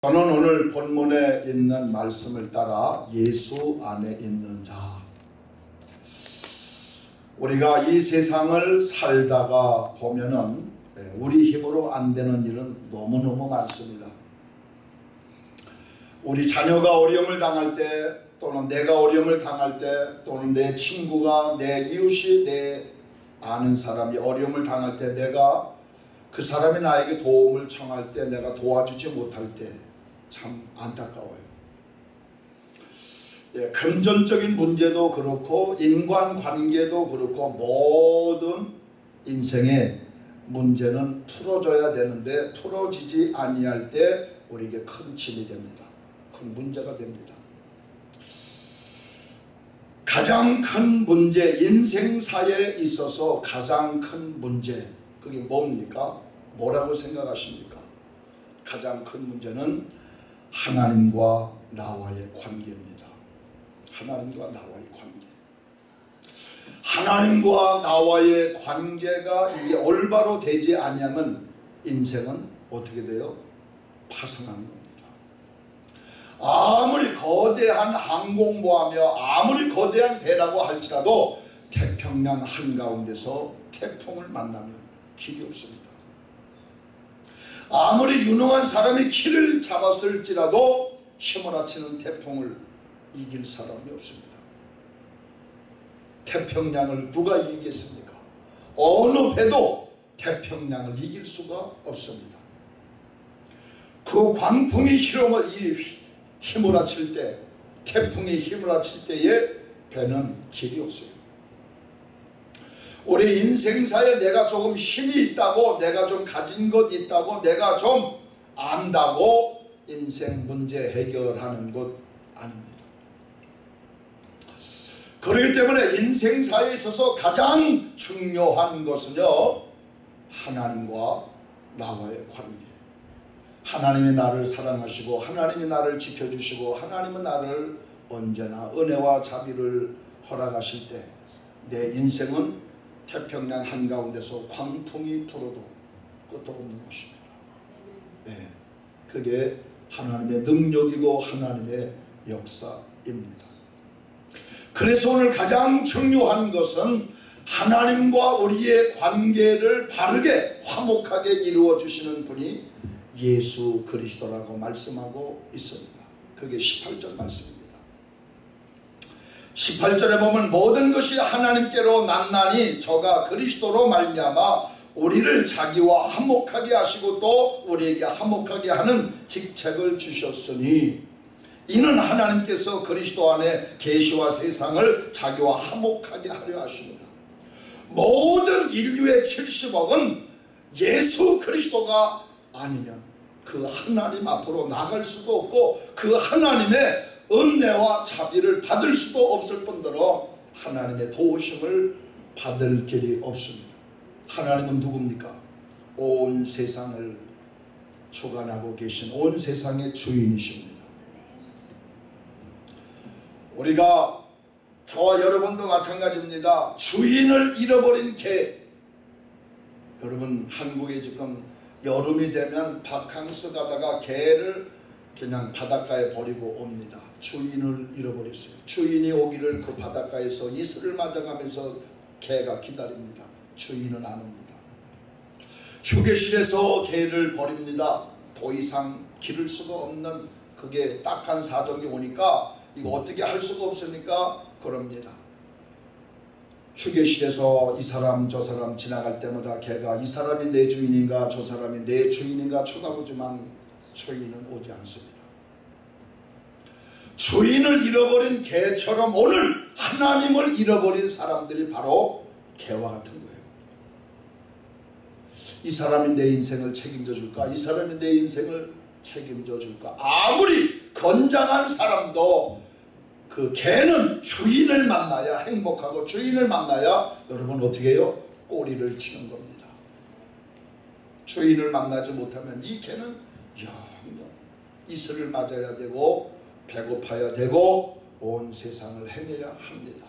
저는 오늘 본문에 있는 말씀을 따라 예수 안에 있는 자 우리가 이 세상을 살다가 보면은 네, 우리 힘으로 안 되는 일은 너무너무 많습니다. 우리 자녀가 어려움을 당할 때 또는 내가 어려움을 당할 때 또는 내 친구가 내 이웃이 내 아는 사람이 어려움을 당할 때 내가 그 사람이 나에게 도움을 청할 때 내가 도와주지 못할 때 참 안타까워요. 예, 금전적인 문제도 그렇고 인간관계도 그렇고 모든 인생의 문제는 풀어져야 되는데 풀어지지 아니할 때 우리에게 큰 짐이 됩니다. 큰 문제가 됩니다. 가장 큰 문제, 인생사에 있어서 가장 큰 문제, 그게 뭡니까? 뭐라고 생각하십니까? 가장 큰 문제는 하나님과 나와의 관계입니다. 하나님과 나와의 관계. 하나님과 나와의 관계가 이게 올바로 되지 않으면 인생은 어떻게 돼요? 파산하는 겁니다. 아무리 거대한 항공모하며 아무리 거대한 배라고 할지라도 태평양 한가운데서 태풍을 만나면 길이 없습니다. 아무리 유능한 사람이 키를 잡았을지라도 휘몰아치는 태풍을 이길 사람이 없습니다. 태평양을 누가 이기겠습니까? 어느 배도 태평양을 이길 수가 없습니다. 그 광풍이 휘몰아칠 때 태풍이 휘몰아칠 때에 배는 길이 없어요. 우리 인생사에 내가 조금 힘이 있다고 내가 좀 가진 것 있다고 내가 좀 안다고 인생 문제 해결하는 것 아닙니다. 그렇기 때문에 인생사에 있어서 가장 중요한 것은요 하나님과 나와의 관계 하나님이 나를 사랑하시고 하나님이 나를 지켜주시고 하나님은 나를 언제나 은혜와 자비를 허락하실 때 내 인생은 태평양 한가운데서 광풍이 불어도 끄떡없는 것입니다. 네, 그게 하나님의 능력이고 하나님의 역사입니다. 그래서 오늘 가장 중요한 것은 하나님과 우리의 관계를 바르게 화목하게 이루어 주시는 분이 예수 그리스도라고 말씀하고 있습니다. 그게 18절 말씀입니다. 18절에 보면 모든 것이 하나님께로 났나니 저가 그리스도로 말미암아 우리를 자기와 화목하게 하시고 또 우리에게 화목하게 하는 직책을 주셨으니 이는 하나님께서 그리스도 안에 계시와 세상을 자기와 화목하게 하려 하십니다. 모든 인류의 70억은 예수 그리스도가 아니면 그 하나님 앞으로 나갈 수도 없고 그 하나님의 은혜와 자비를 받을 수도 없을 뿐더러 하나님의 도우심을 받을 길이 없습니다. 하나님은 누굽니까? 온 세상을 주관하고 계신 온 세상의 주인이십니다. 우리가 저와 여러분도 마찬가지입니다. 주인을 잃어버린 개 여러분 한국에 지금 여름이 되면 바캉스 가다가 개를 그냥 바닷가에 버리고 옵니다. 주인을 잃어버렸어요. 주인이 오기를 그 바닷가에서 이슬을 맞아가면서 개가 기다립니다. 주인은 안 옵니다. 휴게실에서 개를 버립니다. 더 이상 기를 수가 없는 그게 딱한 사정이 오니까 이거 어떻게 할 수가 없으니까 그럽니다. 휴게실에서 이 사람 저 사람 지나갈 때마다 개가 이 사람이 내 주인인가 저 사람이 내 주인인가 쳐다보지만 주인은 오지 않습니다. 주인을 잃어버린 개처럼 오늘 하나님을 잃어버린 사람들이 바로 개와 같은 거예요. 이 사람이 내 인생을 책임져 줄까? 이 사람이 내 인생을 책임져 줄까? 아무리 건장한 사람도 그 개는 주인을 만나야 행복하고 주인을 만나야 여러분 어떻게 해요? 꼬리를 치는 겁니다. 주인을 만나지 못하면 이 개는 영영 이슬을 맞아야 되고 배고파야 되고 온 세상을 헤매야 합니다.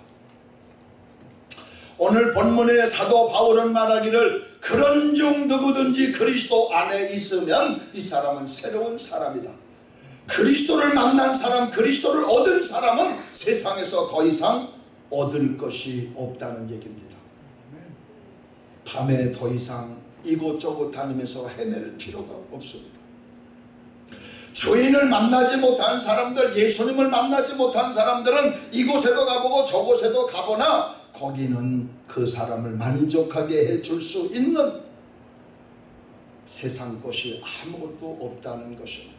오늘 본문의 사도 바울은 말하기를 그런 중 누구든지 그리스도 안에 있으면 이 사람은 새로운 사람이다. 그리스도를 만난 사람, 그리스도를 얻은 사람은 세상에서 더 이상 얻을 것이 없다는 얘기입니다. 밤에 더 이상 이곳저곳 다니면서 헤맬 필요가 없습니다. 주인을 만나지 못한 사람들, 예수님을 만나지 못한 사람들은 이곳에도 가보고 저곳에도 가보나 거기는 그 사람을 만족하게 해줄 수 있는 세상 것이 아무것도 없다는 것입니다.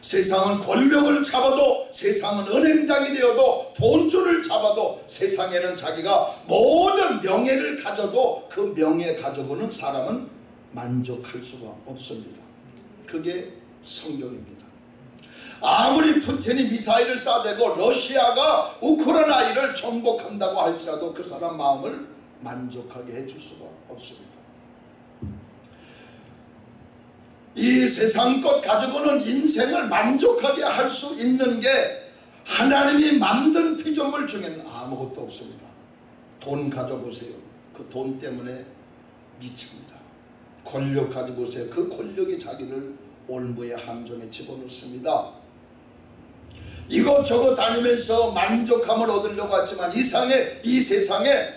세상은 권력을 잡아도 세상은 은행장이 되어도 돈줄을 잡아도 세상에는 자기가 모든 명예를 가져도 그 명예 가져고는 사람은 만족할 수가 없습니다. 그게 성경입니다. 아무리 푸틴이 미사일을 쏴대고 러시아가 우크라이나를 정복한다고 할지라도 그 사람 마음을 만족하게 해줄 수가 없습니다. 이 세상 것 가지고는 인생을 만족하게 할 수 있는 게 하나님이 만든 피조물 중에는 아무것도 없습니다. 돈 가져보세요. 그 돈 때문에 미칩니다. 권력 가져보세요. 그 권력이 자기를 올무의 함정에 집어넣습니다. 이것저것 다니면서 만족함을 얻으려고 하지만 이상의 이 세상에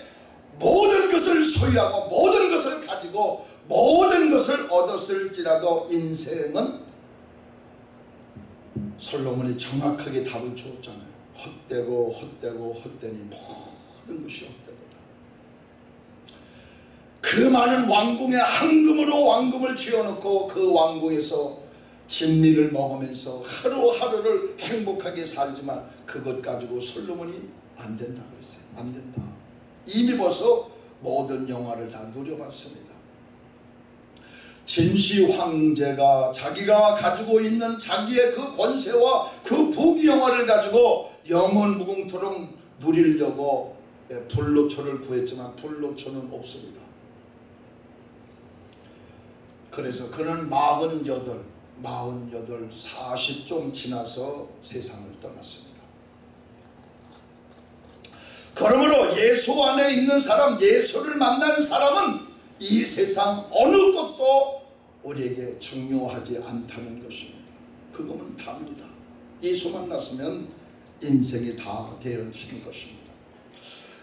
모든 것을 소유하고 모든 것을 가지고 모든 것을 얻었을지라도 인생은 솔로몬이 정확하게 답을 주었잖아요. 헛되고 헛되고 헛되니 모든 것이 헛되도다. 그 많은 왕궁에 황금으로 왕궁을 지어놓고 그 왕궁에서 진미를 먹으면서 하루하루를 행복하게 살지만 그것 가지고 솔로몬이 안 된다고 했어요. 안 된다. 이미 벌써 모든 영화를 다 누려봤습니다. 진시 황제가 자기가 가지고 있는 자기의 그 권세와 그 부귀영화를 가지고 영원 무궁토록 누리려고 불로초를 구했지만 불로초는 없습니다. 그래서 그는 48, 48, 40좀 지나서 세상을 떠났습니다. 그러므로 예수 안에 있는 사람, 예수를 만난 사람은 이 세상 어느 것도 우리에게 중요하지 않다는 것입니다. 그거는 답니다. 예수 만났으면 인생이 다 되어지는 것입니다.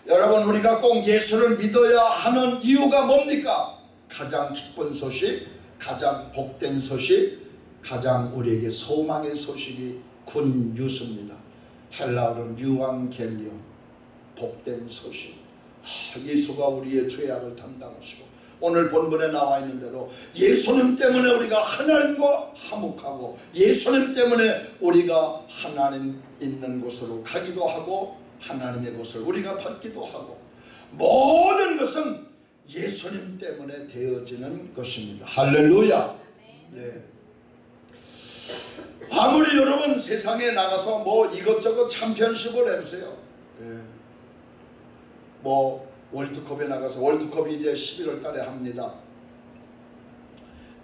여러분 우리가 꼭 예수를 믿어야 하는 이유가 뭡니까? 가장 기쁜 소식, 가장 복된 소식, 가장 우리에게 소망의 소식이 군 뉴스입니다. 헬라어는 유앙겔리온, 복된 소식. 아, 예수가 우리의 죄악을 담당하시고 오늘 본문에 나와 있는 대로 예수님 때문에 우리가 하나님과 화목하고 예수님 때문에 우리가 하나님 있는 곳으로 가기도 하고 하나님의 곳을 우리가 받기도 하고 모든 것은 예수님 때문에 되어지는 것입니다. 할렐루야. 네. 아무리 여러분 세상에 나가서 뭐 이것저것 챔피언십을 해보세요. 네. 뭐 월드컵에 나가서 월드컵이 이제 11월 달에 합니다.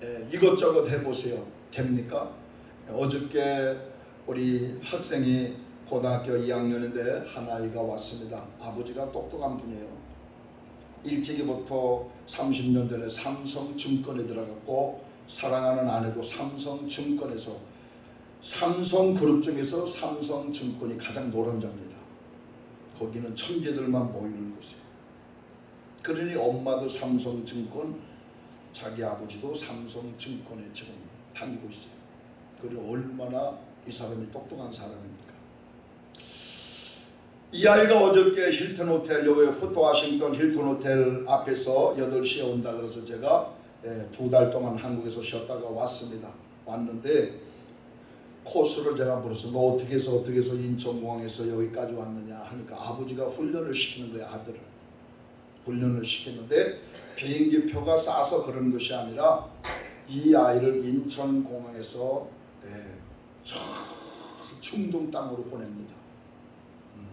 예, 이것저것 해보세요. 됩니까? 어저께 우리 학생이 고등학교 2학년인데 한 아이가 왔습니다. 아버지가 똑똑한 분이에요. 일찍이부터 30년 전에 삼성증권에 들어갔고 사랑하는 아내도 삼성증권에서 삼성그룹 중에서 삼성증권이 가장 노른자입니다. 거기는 천재들만 모이는 곳이에요. 그러니 엄마도 삼성증권, 자기 아버지도 삼성증권에 지금 다니고 있어요. 그리고 얼마나 이 사람이 똑똑한 사람입니까? 이 아이가 어저께 힐튼 호텔, 여기 후토 와싱턴 힐튼 호텔 앞에서 8시에 온다 그래서 제가 예, 두달 동안 한국에서 쉬었다가 왔습니다. 왔는데 코스를 제가 물었어. 너 어떻게 해서 어떻게 해서 인천공항에서 여기까지 왔느냐 하니까 아버지가 훈련을 시키는 거예요 아들을. 훈련을 시키는데 비행기 표가 싸서 그런 것이 아니라 이 아이를 인천공항에서 예, 저 중동 땅으로 보냅니다. 음.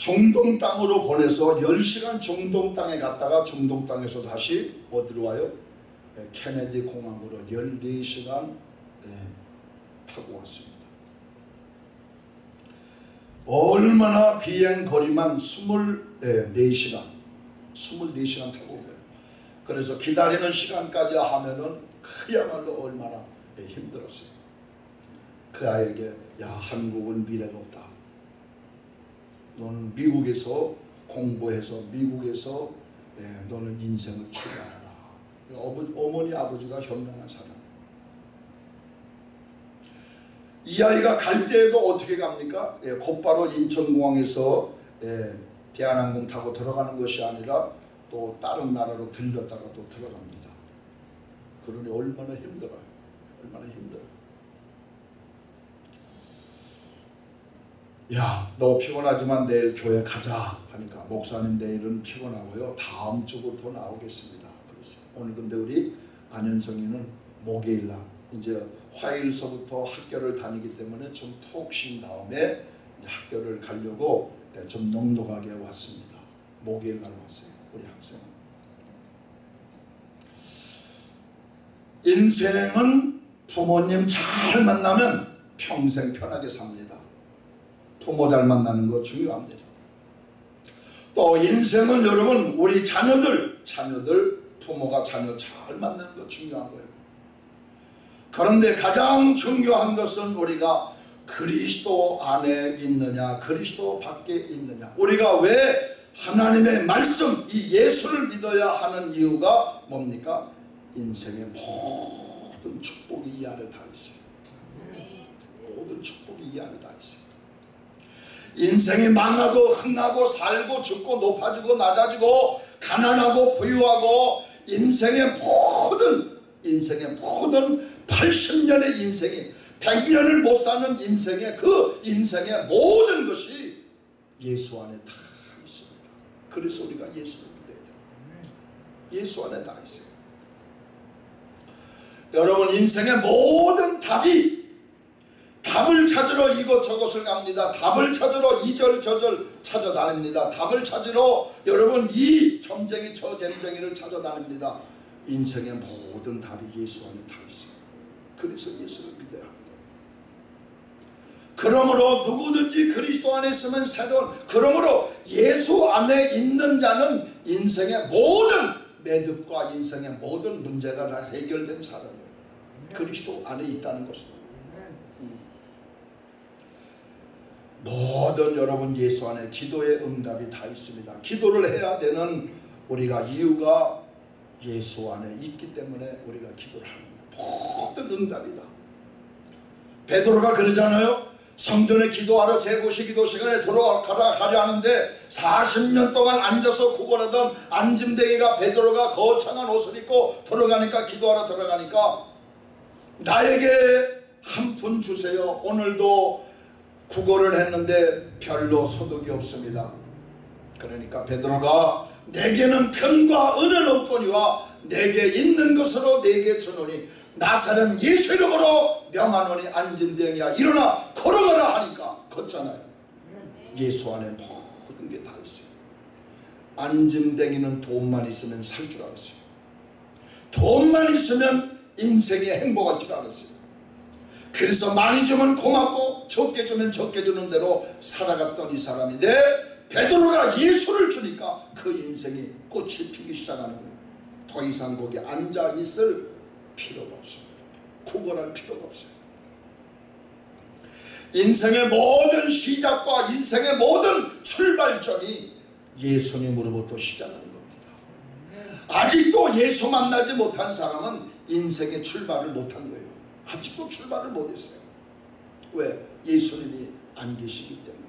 중동 땅으로 보내서 10시간 중동 땅에 갔다가 중동 땅에서 다시 어디로 와요? 예, 케네디 공항으로 14시간 예, 타고 왔습니다. 얼마나 비행 거리만 24시간 24시간 타고 오요 그래서 기다리는 시간까지 하면은 그야말로 얼마나 힘들었어요 그 아이에게 야 한국은 미래가 없다. 너는 미국에서 공부해서 미국에서 예, 너는 인생을 출발하라. 어머니 아버지가 현명한 사람. 이 아이가 갈 때에도 어떻게 갑니까? 예, 곧바로 인천공항에서 예, 대한항공 타고 들어가는 것이 아니라 또 다른 나라로 들렸다가 또 들어갑니다. 그러니 얼마나 힘들어요. 얼마나 힘들어. 야, 너 피곤하지만 내일 교회 가자 하니까 목사님 내일은 피곤하고요. 다음 주부터 나오겠습니다. 그랬어요. 오늘 근데 우리 안현성이는 목요일 날 이제 화요일서부터 학교를 다니기 때문에 좀 푹 쉰 다음에 학교를 가려고 네, 좀 넉넉하게 왔습니다. 목요일 날 왔어요. 우리 학생은. 인생은 부모님 잘 만나면 평생 편하게 삽니다. 부모 잘 만나는 거 중요합니다. 또 인생은 여러분 우리 자녀들 자녀들 부모가 자녀 잘 만나는 거 중요한 거예요. 그런데 가장 중요한 것은 우리가 그리스도 안에 있느냐 그리스도 밖에 있느냐 우리가 왜 하나님의 말씀 이 예수를 믿어야 하는 이유가 뭡니까? 인생의 모든 축복이 이 안에 다 있어요. 모든 축복이 이 안에 다 있어요. 인생이 망하고 흥하고 살고 죽고 높아지고 낮아지고 가난하고 부유하고 인생의 모든 인생의 모든 80년의 인생이 100년을 못 사는 인생의 그 인생의 모든 것이 예수 안에 다 있습니다. 그래서 우리가 예수를 믿어야 돼요. 예수 안에 다 있어요. 여러분 인생의 모든 답이 답을 찾으러 이것저것을 갑니다. 답을 찾으러 이절저절 찾아다닙니다. 답을 찾으러 여러분 이 점쟁이 저 점쟁이를 찾아다닙니다. 인생의 모든 답이 예수 안에 다 있어요. 그래서 예수를 믿어야 합니다. 그러므로 누구든지 그리스도 안에 있으면 새로운 그러므로 예수 안에 있는 자는 인생의 모든 매듭과 인생의 모든 문제가 다 해결된 사람이에요. 그리스도 안에 있다는 것은 모든 여러분 예수 안에 기도의 응답이 다 있습니다. 기도를 해야 되는 우리가 이유가 예수 안에 있기 때문에 우리가 기도를 거예요. 모든 응답이다. 베드로가 그러잖아요. 성전에 기도하러 제9시 기도 시간에 들어가라 가려 하는데 40년 동안 앉아서 구걸하던 안짐대기가 베드로가 거창한 옷을 입고 들어가니까 기도하러 들어가니까 나에게 한 푼 주세요. 오늘도 구걸을 했는데 별로 소득이 없습니다. 그러니까 베드로가 내게는 편과 은은 없거니와 내게 있는 것으로 내게 주노니 나사는 예수 이름으로 명하노니 안진대이야 일어나 걸어가라 하니까 걷잖아요. 예수 안에 모든 게 다 있어요. 안진댕이는 돈만 있으면 살 줄 알았어요. 돈만 있으면 인생에 행복할 줄 알았어요. 그래서 많이 주면 고맙고 적게 주면 적게 주는 대로 살아갔던 이 사람인데 베드로가 예수를 주니까 그 인생이 꽃이 피기 시작하는 거예요. 더 이상 거기 앉아 있을 필요가 없습니다. 구걸할 필요가 없어요. 인생의 모든 시작과 인생의 모든 출발점이 예수님으로부터 시작하는 겁니다. 아직도 예수 만나지 못한 사람은 인생의 출발을 못한 거예요. 아직도 출발을 못했어요. 왜? 예수님이 안 계시기 때문에.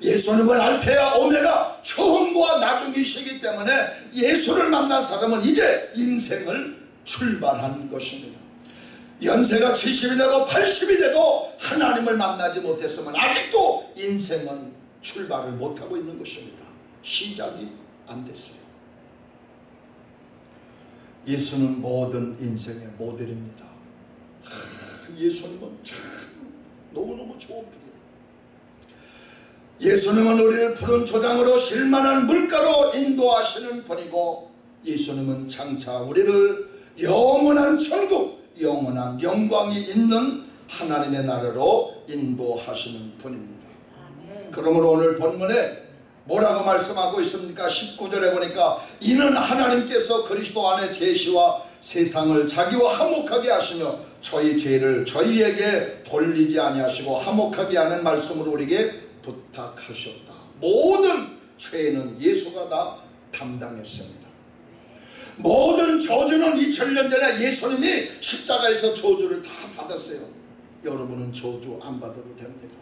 예수님은 알페야 오메가 처음과 나중이시기 때문에 예수를 만난 사람은 이제 인생을 출발한 것입니다. 연세가 70이 되고 80이 돼도 하나님을 만나지 못했으면 아직도 인생은 출발을 못하고 있는 것입니다. 시작이 안 됐어요. 예수는 모든 인생의 모델입니다. 예수님은 참 너무너무 좋은 분이에요. 예수님은 우리를 푸른 초장으로 실만한 물가로 인도하시는 분이고 예수님은 장차 우리를 영원한 천국, 영원한 영광이 있는 하나님의 나라로 인도하시는 분입니다. 그러므로 오늘 본문에 뭐라고 말씀하고 있습니까? 19절에 보니까 이는 하나님께서 그리스도 안에 계시와 세상을 자기와 화목하게 하시며 저희 죄를 저희에게 돌리지 아니하시고 화목하게 하는 말씀으로 우리에게 부탁하셨다. 모든 죄는 예수가 다 담당했습니다. 모든 저주는 2000년 전에 예수님이 십자가에서 저주를 다 받았어요. 여러분은 저주 안 받아도 됩니다.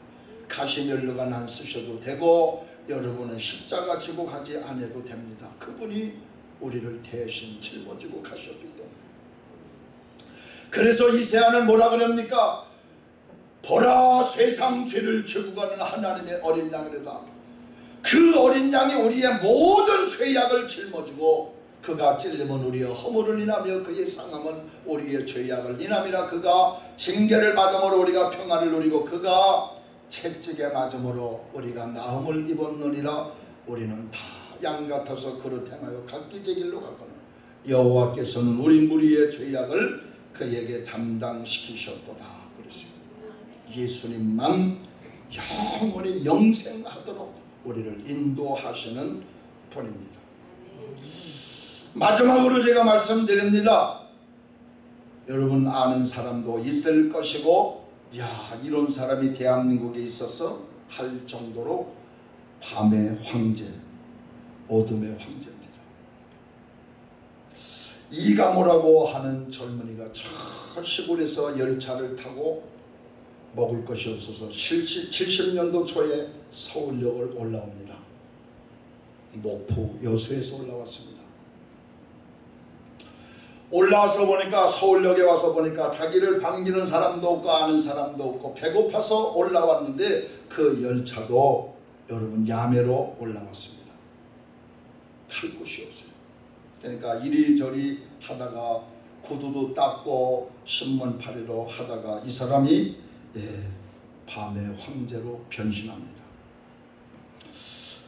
가시멸류관 안 쓰셔도 되고 여러분은 십자가 지고 가지 않아도 됩니다. 그분이 우리를 대신 짊어지고 때문에 그래서 이세아는 뭐라 그럽니까? 보라 세상 죄를 지고 가는 하나님의 어린 양이다. 그 어린 양이 우리의 모든 죄악을 짊어지고 그가 찔림은 우리의 허물을 인하며 그의 상함은 우리의 죄악을 인함이라 그가 징계를 받음으로 우리가 평안을 누리고 그가 채찍에 맞음으로 우리가 나음을 입었느니라 우리는 다 양 같아서 그릇 행하여 각기 제 길로 갔거늘 여호와께서는 우리 무리의 죄악을 그에게 담당시키셨도다. 그랬어요 예수님만 영원히 영생하도록 우리를 인도하시는 분입니다. 마지막으로 제가 말씀드립니다. 여러분 아는 사람도 있을 것이고 야 이런 사람이 대한민국에 있어서 할 정도로 밤의 황제 어둠의 황제입니다 이가모라고 하는 젊은이가 저 시골에서 열차를 타고 먹을 것이 없어서 70년도 초에 서울역을 올라옵니다. 목포 여수에서 올라왔습니다. 올라와서 보니까 서울역에 와서 보니까 자기를 반기는 사람도 없고 아는 사람도 없고 배고파서 올라왔는데 그 열차도 여러분 야매로 올라왔습니다. 탈 곳이 없어요. 그러니까 이리저리 하다가 구두도 닦고 신문 파리로 하다가 이 사람이 예, 밤의 황제로 변신합니다.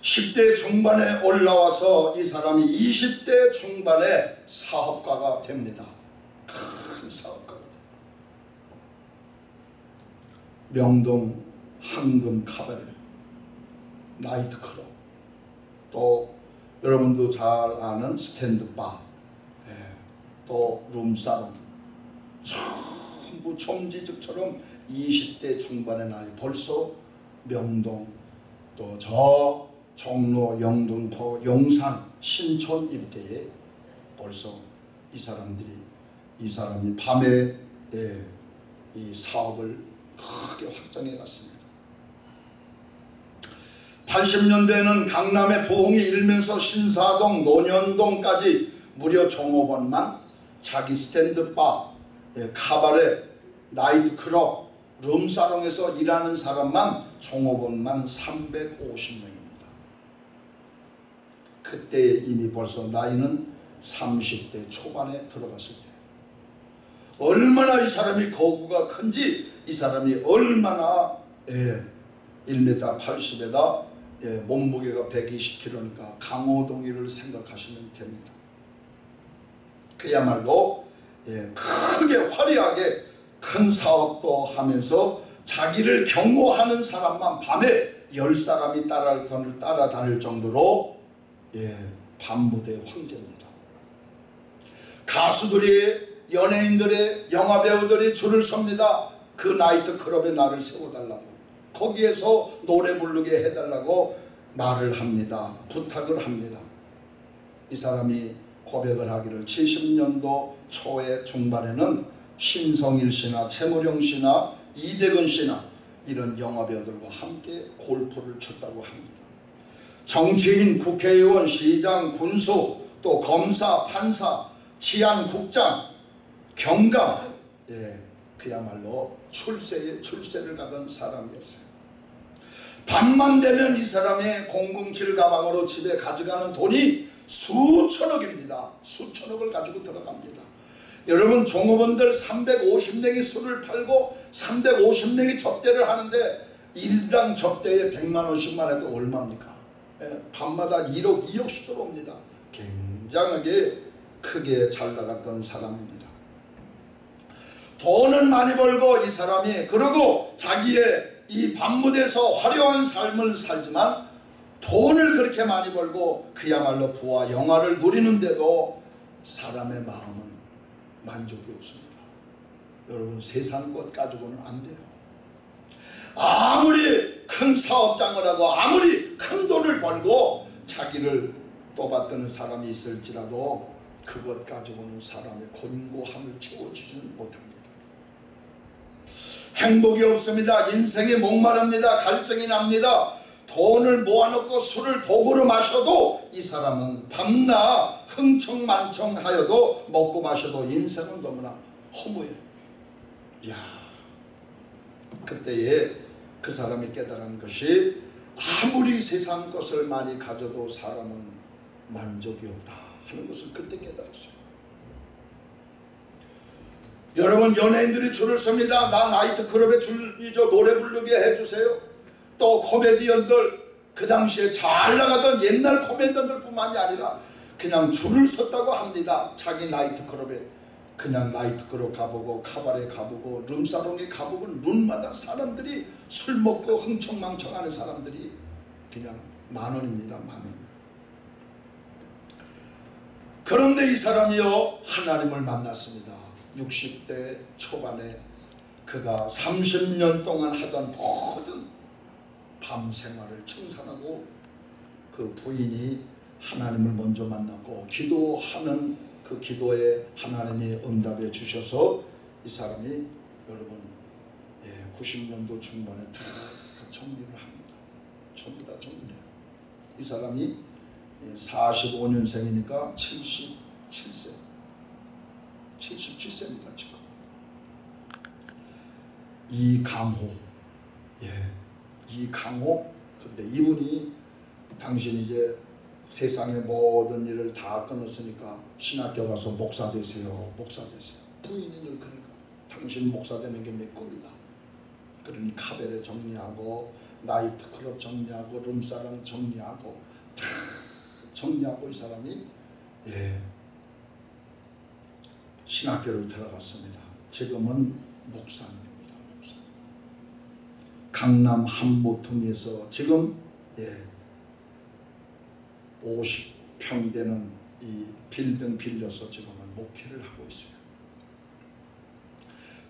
10대 중반에 올라와서 이 사람이 20대 중반에 사업가가 됩니다. 큰 사업가가 됩니다. 명동 황금 카바레 나이트클럽 또 여러분도 잘 아는 스탠드바 예, 또 룸사롱 전부 총지직처럼 20대 중반의 나이 벌써 명동 또 저 종로 영등포 용산 신촌 일대에 벌써 이 사람들이 이 사람이 밤에 예, 이 사업을 크게 확장해 갔습니다. 80년대에는 강남의 부흥이 일면서 신사동, 논현동까지 무려 종업원만 자기 스탠드바, 예, 카바레, 나이트클럽, 룸사롱에서 일하는 사람만 종업원만 350명입니다. 그때 이미 벌써 나이는 30대 초반에 들어갔을 때 얼마나 이 사람이 거구가 큰지 이 사람이 얼마나 예, 1m 80에다 예, 몸무게가 120kg니까 강호동이를 생각하시면 됩니다. 그야말로 예, 크게 화려하게 큰 사업도 하면서 자기를 경호하는 사람만 밤에 열 사람이 따라다닐, 따라다닐 정도로 예, 밤무대 황제입니다. 가수들이 연예인들의 영화배우들이 줄을 섭니다. 그 나이트클럽에 나를 세워달라고 거기에서 노래 부르게 해달라고 말을 합니다. 부탁을 합니다. 이 사람이 고백을 하기를 70년도 초에 중반에는 신성일 씨나 최무룡 씨나 이대근 씨나 이런 영화배우들과 함께 골프를 쳤다고 합니다. 정치인, 국회의원, 시장, 군수, 또 검사, 판사, 치안국장, 경감, 예, 그야말로 출세에 출세를 가던 사람이었어요. 밤만 되면 이 사람의 007 가방으로 집에 가져가는 돈이 수천억입니다. 수천억을 가지고 들어갑니다. 여러분 종업원들 350명이 술을 팔고 350명이 접대를 하는데 일당 접대에 100만 원씩만 해도 얼마입니까? 예, 밤마다 1억 2억씩 들어옵니다. 굉장하게 크게 잘 나갔던 사람입니다. 돈은 많이 벌고 이 사람이 그리고 자기의 이 밤무대에서 화려한 삶을 살지만 돈을 그렇게 많이 벌고 그야말로 부와 영화를 누리는데도 사람의 마음은 만족이 없습니다. 여러분 세상 것 가지고는 안 돼요. 아무리 큰 사업장을 하고 아무리 큰 돈을 벌고 자기를 떠받드는 사람이 있을지라도 그것 가지고는 사람의 곤고함을 채워주지는 못합니다. 행복이 없습니다. 인생이 목마릅니다. 갈증이 납니다. 돈을 모아놓고 술을 도구로 마셔도 이 사람은 밤낮 흥청만청하여도 먹고 마셔도 인생은 너무나 허무해. 야 그때에 그 사람이 깨달은 것이 아무리 세상 것을 많이 가져도 사람은 만족이 없다 하는 것을 그때 깨달았어요. 여러분 연예인들이 줄을 섭니다. 나 나이트클럽에 줄이죠 노래 부르게 해주세요. 또 코미디언들 그 당시에 잘 나가던 옛날 코미디언들 뿐만이 아니라 그냥 줄을 섰다고 합니다. 자기 나이트클럽에 그냥 나이트클럽 가보고 카바레 가보고 룸사롱에 가보고 룸마다 사람들이 술 먹고 흥청망청하는 사람들이 그냥 만 원입니다. 만 원. 그런데 이 사람이요 하나님을 만났습니다. 60대 초반에 그가 30년 동안 하던 모든 밤 생활을 청산하고 그 부인이 하나님을 먼저 만났고 기도하는 그 기도에 하나님이 응답해 주셔서 이 사람이 여러분 예, 90년도 중반에 다 정리를 합니다. 전부 다 정리해요. 이 사람이 45년생이니까 77세 77세입니다. 지금 이강호 예 이강호 근데 이분이 당신 이제 세상의 모든 일을 다 끊었으니까 신학교 가서 목사 되세요 목사 되세요. 부인이 늘 그러니까. 당신 목사 되는 게 내 꿈이다. 그러니 카베레 정리하고 나이트클럽 정리하고 룸사랑 정리하고 다 정리하고 이 사람이 예 신학교를 들어갔습니다. 지금은 목사님입니다. 목사. 강남 한모통에서 지금 예 50평 되는 이 빌딩 빌려서 지금은 목회를 하고 있어요.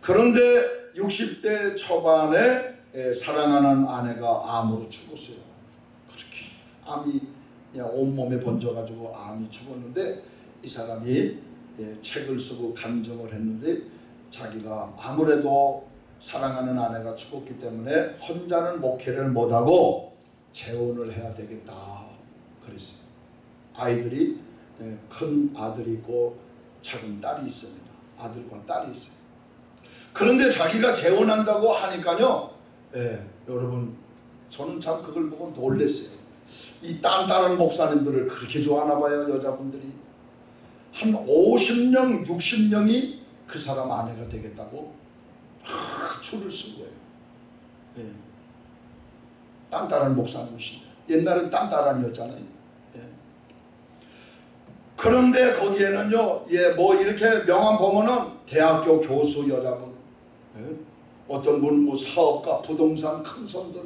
그런데 60대 초반에 예, 사랑하는 아내가 암으로 죽었어요. 그렇게 암이 온몸에 번져가지고 암이 죽었는데 이 사람이 예, 책을 쓰고 감정을 했는데 자기가 아무래도 사랑하는 아내가 죽었기 때문에 혼자는 목회를 못하고 재혼을 해야 되겠다 그랬어요. 아이들이 예, 큰 아들이 있고 작은 딸이 있습니다. 아들과 딸이 있어요. 그런데 자기가 재혼한다고 하니까요. 예, 여러분 저는 참 그걸 보고 놀랬어요. 이 딴따른 목사님들을 그렇게 좋아하나 봐요 여자분들이. 한 50명 60명이 그 사람 아내가 되겠다고 아, 줄을 쓴 거예요. 예. 딴따란 목사님이신데 옛날엔 딴따란이었잖아요. 예. 그런데 거기에는요, 예, 뭐 이렇게 명함 보면은 대학교 교수 여자분, 예? 어떤 분뭐 사업가, 부동산 큰 손들,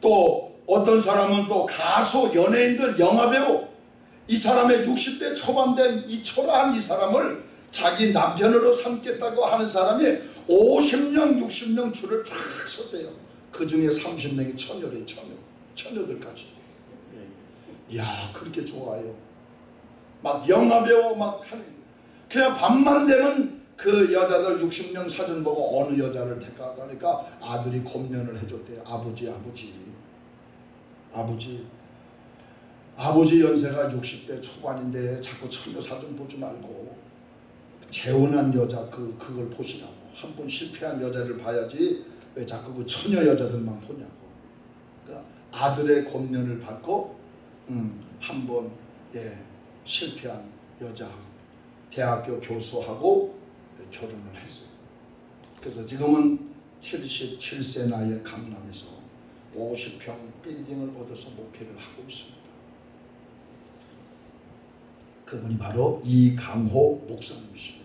또 어떤 사람은 또 가수, 연예인들, 영화배우, 이 사람의 60대 초반 된 이 초라한 이 사람을 자기 남편으로 삼겠다고 하는 사람이 50명 60명 줄을 쫙 섰대요. 그 중에 30명이 처녀래 처녀. 처녀들까지. 예. 야 그렇게 좋아요. 막 영화배우 막 하는 그냥 밤만 되면 그 여자들 60명 사진 보고 어느 여자를 택할까 하니까 아들이 권면을 해줬대요. 아버지 아버지 아버지 아버지 연세가 60대 초반인데 자꾸 사진 보지 말고 재혼한 여자 그 그걸 보시라고 한 번 실패한 여자를 봐야지 왜 자꾸 그 처녀 여자들만 보냐고 그러니까 아들의 권면을 받고 음, 한번 예, 실패한 여자 대학교 교수하고 결혼을 했어요. 그래서 지금은 77세 나이에 강남에서 50평 빌딩을 얻어서 목회를 하고 있습니다. 그분이 바로 이강호 목사님이십니다.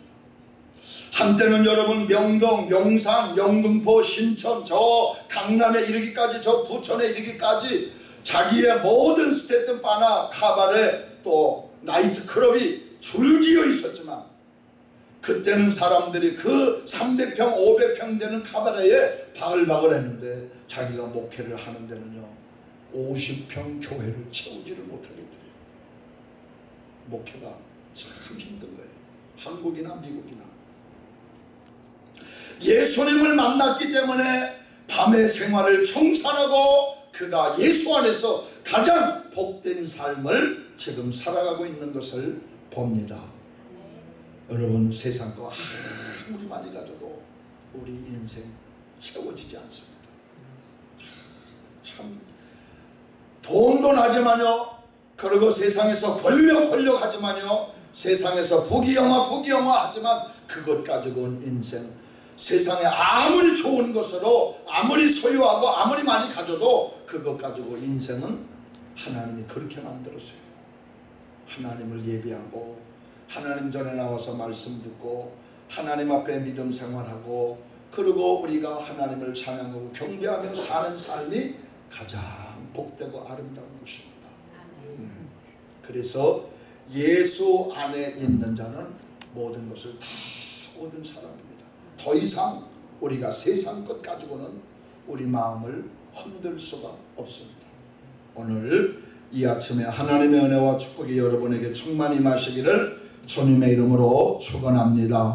한때는 여러분 명동, 용산, 영등포, 신천, 저 강남에 이르기까지 저 부천에 이르기까지 자기의 모든 스테튼 바나 카바레 또 나이트클럽이 줄지어 있었지만 그때는 사람들이 그 300평, 500평 되는 카바레에 바글바글 했는데 자기가 목회를 하는 데는요 50평 교회를 채우지를 못하겠더래요. 목회가 참 힘든 거예요. 한국이나 미국이나. 예수님을 만났기 때문에 밤의 생활을 청산하고 그가 예수 안에서 가장 복된 삶을 지금 살아가고 있는 것을 봅니다. 여러분 세상 거 아무리 많이 가져도 우리 인생 채워지지 않습니다. 참 돈도 나지만요. 그리고 세상에서 권력 권력 하지만요. 세상에서 부귀영화 부귀영화 하지만 그것 가지고는 인생 세상에 아무리 좋은 것으로 아무리 소유하고 아무리 많이 가져도 그것 가지고 인생은 하나님이 그렇게 만들었어요. 하나님을 예비하고 하나님 전에 나와서 말씀 듣고 하나님 앞에 믿음 생활하고 그리고 우리가 하나님을 찬양하고 경배하며 사는 삶이 가장 복되고 아름다운 것입니다. 음. 그래서 예수 안에 있는 자는 모든 것을 다 얻은 사람입니다. 더 이상 우리가 세상 것 가지고는 우리 마음을 흔들 수가 없습니다. 오늘 이 아침에 하나님의 은혜와 축복이 여러분에게 충만히 마시기를 주님의 이름으로 축원합니다.